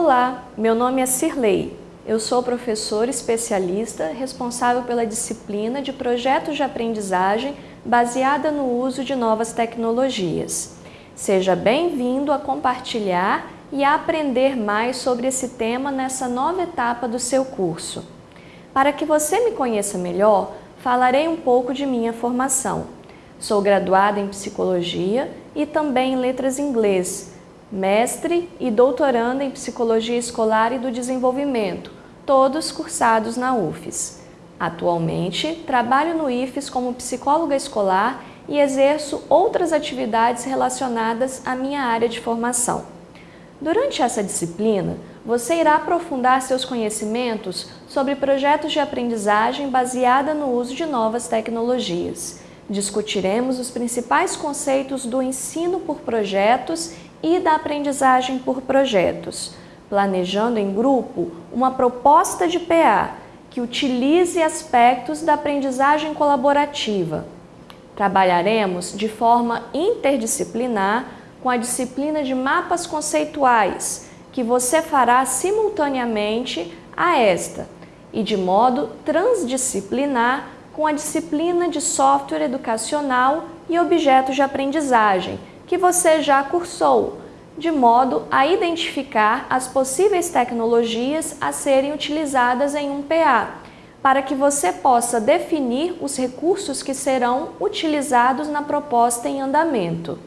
Olá, meu nome é Cirlei. Eu sou professora especialista responsável pela disciplina de projetos de aprendizagem baseada no uso de novas tecnologias. Seja bem-vindo a compartilhar e a aprender mais sobre esse tema nessa nova etapa do seu curso. Para que você me conheça melhor, falarei um pouco de minha formação. Sou graduada em Psicologia e também em Letras Inglês, mestre e doutoranda em Psicologia Escolar e do Desenvolvimento, todos cursados na UFES. Atualmente, trabalho no IFES como psicóloga escolar e exerço outras atividades relacionadas à minha área de formação. Durante essa disciplina, você irá aprofundar seus conhecimentos sobre projetos de aprendizagem baseada no uso de novas tecnologias. Discutiremos os principais conceitos do ensino por projetos e da aprendizagem por projetos, planejando em grupo uma proposta de PA que utilize aspectos da aprendizagem colaborativa. Trabalharemos de forma interdisciplinar com a disciplina de mapas conceituais, que você fará simultaneamente a esta, e de modo transdisciplinar com a disciplina de software educacional e objetos de aprendizagem, que você já cursou, de modo a identificar as possíveis tecnologias a serem utilizadas em um PA, para que você possa definir os recursos que serão utilizados na proposta em andamento.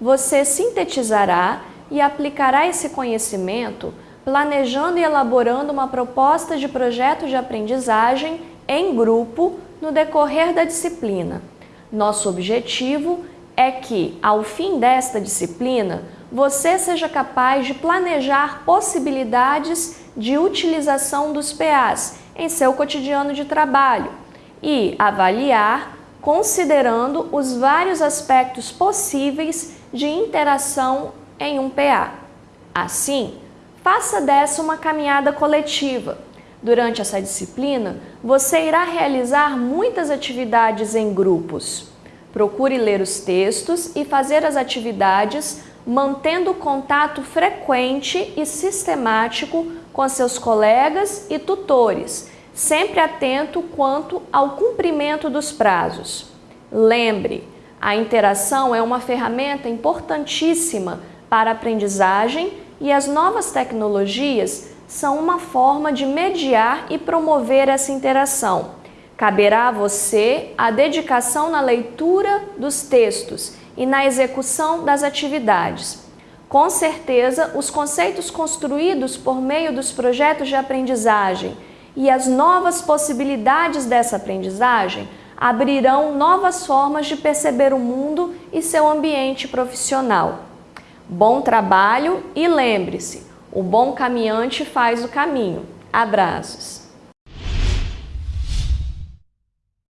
Você sintetizará e aplicará esse conhecimento planejando e elaborando uma proposta de projeto de aprendizagem em grupo no decorrer da disciplina. Nosso objetivo é que, ao fim desta disciplina, você seja capaz de planejar possibilidades de utilização dos PAs em seu cotidiano de trabalho e avaliar considerando os vários aspectos possíveis de interação em um PA. Assim, faça dessa uma caminhada coletiva. Durante essa disciplina, você irá realizar muitas atividades em grupos. Procure ler os textos e fazer as atividades mantendo contato frequente e sistemático com seus colegas e tutores, sempre atento quanto ao cumprimento dos prazos. Lembre, a interação é uma ferramenta importantíssima para a aprendizagem e as novas tecnologias são uma forma de mediar e promover essa interação. Caberá a você a dedicação na leitura dos textos e na execução das atividades. Com certeza, os conceitos construídos por meio dos projetos de aprendizagem e as novas possibilidades dessa aprendizagem abrirão novas formas de perceber o mundo e seu ambiente profissional. Bom trabalho e lembre-se, o bom caminhante faz o caminho. Abraços!